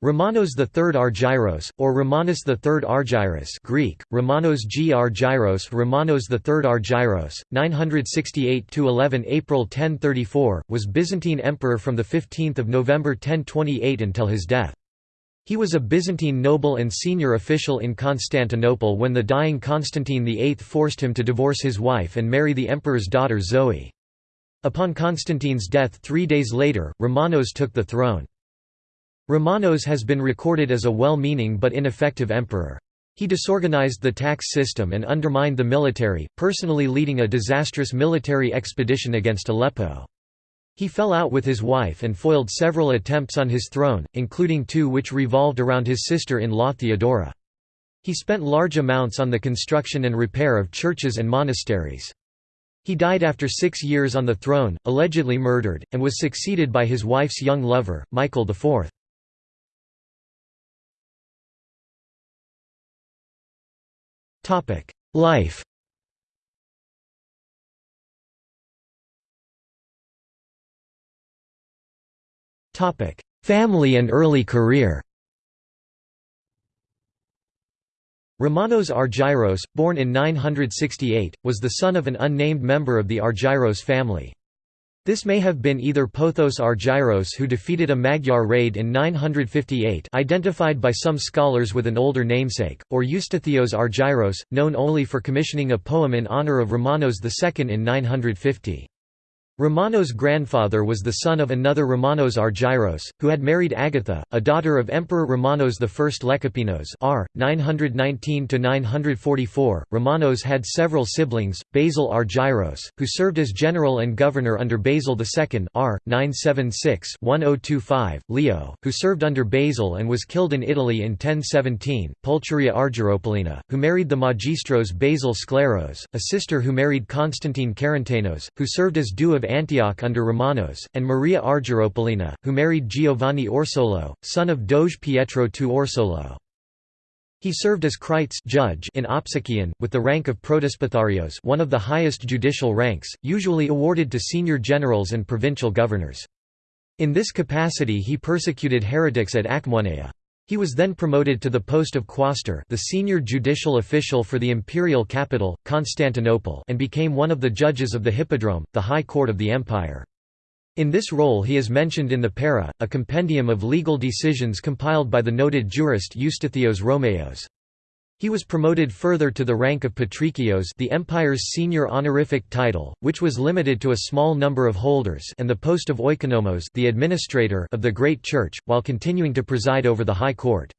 Romanos III Argyros, or Romanus III Argyros Greek, Romanos G. Argyros Romanos III Argyros, 968–11 April 1034, was Byzantine emperor from 15 November 1028 until his death. He was a Byzantine noble and senior official in Constantinople when the dying Constantine VIII forced him to divorce his wife and marry the emperor's daughter Zoe. Upon Constantine's death three days later, Romanos took the throne. Romanos has been recorded as a well-meaning but ineffective emperor. He disorganized the tax system and undermined the military, personally leading a disastrous military expedition against Aleppo. He fell out with his wife and foiled several attempts on his throne, including two which revolved around his sister-in-law Theodora. He spent large amounts on the construction and repair of churches and monasteries. He died after six years on the throne, allegedly murdered, and was succeeded by his wife's young lover, Michael IV. Life. Family and early career. Romanos Argyros, born in 968, was the son of an unnamed member of the Argyros family. This may have been either Pothos Argyros who defeated a Magyar raid in 958 identified by some scholars with an older namesake, or Eustathios Argyros, known only for commissioning a poem in honour of Romanos II in 950. Romanos' grandfather was the son of another Romanos Argyros, who had married Agatha, a daughter of Emperor Romanos I Lecapenus r. 919–944. Romanos had several siblings, Basil Argyros, who served as general and governor under Basil II r. 976–1025, Leo, who served under Basil and was killed in Italy in 1017, Pulcheria Argyropolina, who married the magistros Basil Scleros, a sister who married Constantine Karantanos, who served as Doux of Antioch under Romanos, and Maria Argyropolina, who married Giovanni Orseolo, son of Doge Pietro II Orseolo. He served as krites judge in Opsikion, with the rank of Protospatharios one of the highest judicial ranks, usually awarded to senior generals and provincial governors. In this capacity he persecuted heretics at Achaemoneia. He was then promoted to the post of quaestor the senior judicial official for the imperial capital, Constantinople and became one of the judges of the Hippodrome, the high court of the empire. In this role he is mentioned in the Peira, a compendium of legal decisions compiled by the noted jurist Eustathios Rhomaios. He was promoted further to the rank of patrikios the empire's senior honorific title, which was limited to a small number of holders and the post of oikonomos the administrator of the Great Church, while continuing to preside over the High Court.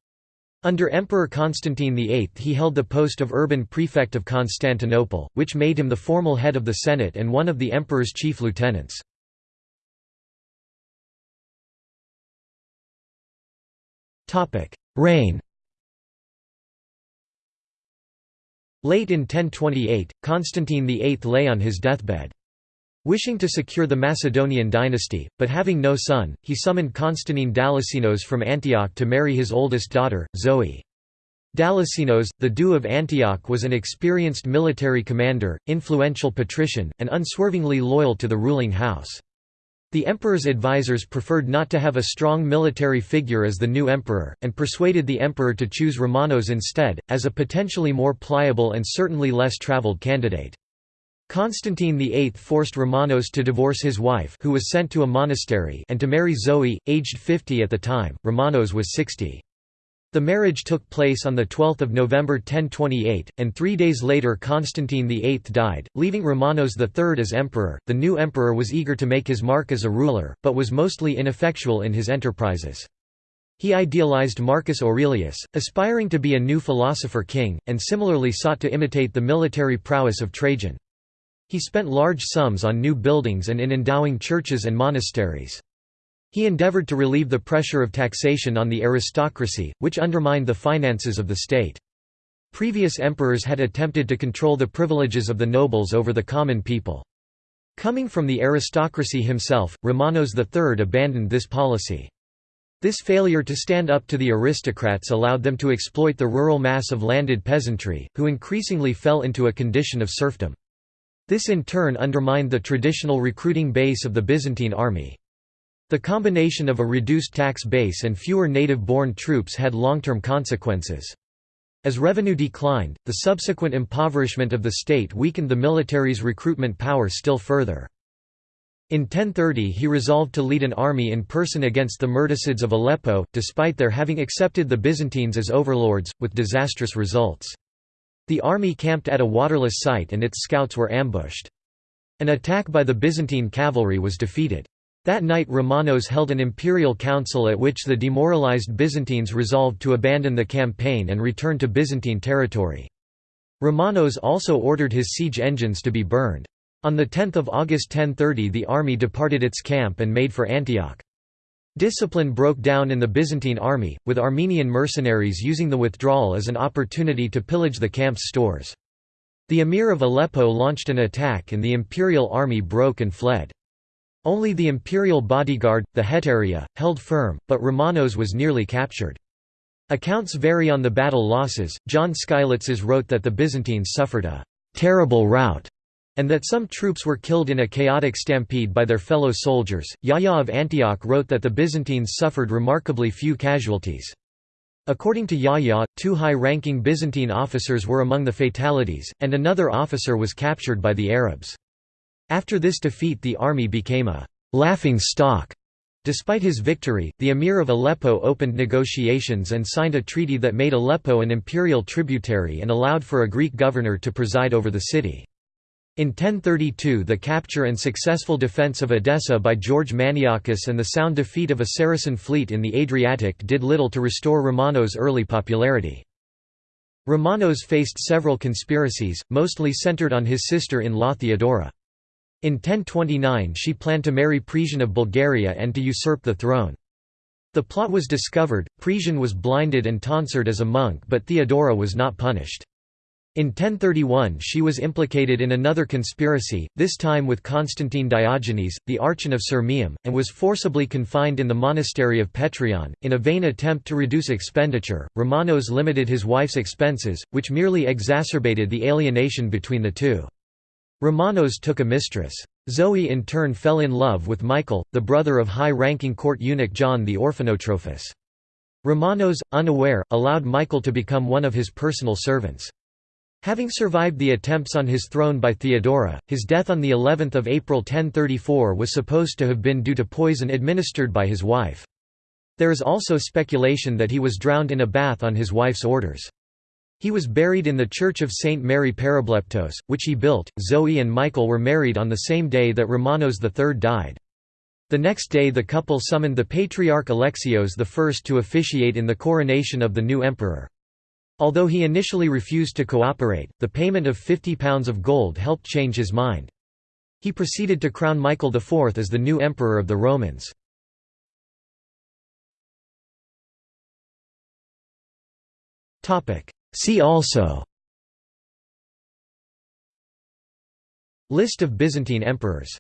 Under Emperor Constantine VIII he held the post of urban prefect of Constantinople, which made him the formal head of the Senate and one of the emperor's chief lieutenants. Reign Late in 1028, Constantine VIII lay on his deathbed. Wishing to secure the Macedonian dynasty, but having no son, he summoned Constantine Dalassenos from Antioch to marry his oldest daughter, Zoe. Dalassenos, the Doux of Antioch was an experienced military commander, influential patrician, and unswervingly loyal to the ruling house. The emperor's advisors preferred not to have a strong military figure as the new emperor, and persuaded the emperor to choose Romanos instead, as a potentially more pliable and certainly less traveled candidate. Constantine VIII forced Romanos to divorce his wife who was sent to a monastery and to marry Zoe, aged 50 at the time, Romanos was 60. The marriage took place on 12 November 1028, and three days later Constantine VIII died, leaving Romanos III as emperor. The new emperor was eager to make his mark as a ruler, but was mostly ineffectual in his enterprises. He idealized Marcus Aurelius, aspiring to be a new philosopher king, and similarly sought to imitate the military prowess of Trajan. He spent large sums on new buildings and in endowing churches and monasteries. He endeavored to relieve the pressure of taxation on the aristocracy, which undermined the finances of the state. Previous emperors had attempted to control the privileges of the nobles over the common people. Coming from the aristocracy himself, Romanos III abandoned this policy. This failure to stand up to the aristocrats allowed them to exploit the rural mass of landed peasantry, who increasingly fell into a condition of serfdom. This in turn undermined the traditional recruiting base of the Byzantine army. The combination of a reduced tax base and fewer native-born troops had long-term consequences. As revenue declined, the subsequent impoverishment of the state weakened the military's recruitment power still further. In 1030 he resolved to lead an army in person against the Mirdasids of Aleppo, despite their having accepted the Byzantines as overlords, with disastrous results. The army camped at a waterless site and its scouts were ambushed. An attack by the Byzantine cavalry was defeated. That night Romanos held an imperial council at which the demoralized Byzantines resolved to abandon the campaign and return to Byzantine territory. Romanos also ordered his siege engines to be burned. On 10 August 1030 the army departed its camp and made for Antioch. Discipline broke down in the Byzantine army, with Armenian mercenaries using the withdrawal as an opportunity to pillage the camp's stores. The emir of Aleppo launched an attack and the imperial army broke and fled. Only the imperial bodyguard, the Hetaireia, held firm, but Romanos was nearly captured. Accounts vary on the battle losses. John Skylitzes wrote that the Byzantines suffered a terrible rout and that some troops were killed in a chaotic stampede by their fellow soldiers. Yahya of Antioch wrote that the Byzantines suffered remarkably few casualties. According to Yahya, two high-ranking Byzantine officers were among the fatalities, and another officer was captured by the Arabs. After this defeat the army became a «laughing stock». Despite his victory, the emir of Aleppo opened negotiations and signed a treaty that made Aleppo an imperial tributary and allowed for a Greek governor to preside over the city. In 1032 the capture and successful defence of Edessa by George Maniakes and the sound defeat of a Saracen fleet in the Adriatic did little to restore Romanos' early popularity. Romanos faced several conspiracies, mostly centred on his sister-in-law Theodora. In 1029 she planned to marry Presian of Bulgaria and to usurp the throne. The plot was discovered, Presian was blinded and tonsured as a monk but Theodora was not punished. In 1031 she was implicated in another conspiracy, this time with Constantine Diogenes, the Archon of Sirmium, and was forcibly confined in the monastery of Petrion. In a vain attempt to reduce expenditure, Romanos limited his wife's expenses, which merely exacerbated the alienation between the two. Romanos took a mistress. Zoe in turn fell in love with Michael, the brother of high-ranking court eunuch John the Orphanotrophus. Romanos, unaware, allowed Michael to become one of his personal servants. Having survived the attempts on his throne by Theodora, his death on the 11th of April 1034 was supposed to have been due to poison administered by his wife. There is also speculation that he was drowned in a bath on his wife's orders. He was buried in the Church of St. Mary Peribleptos, which he built. Zoe and Michael were married on the same day that Romanos III died. The next day the couple summoned the Patriarch Alexios I to officiate in the coronation of the new emperor. Although he initially refused to cooperate, the payment of £50 of gold helped change his mind. He proceeded to crown Michael IV as the new emperor of the Romans. See also List of Byzantine emperors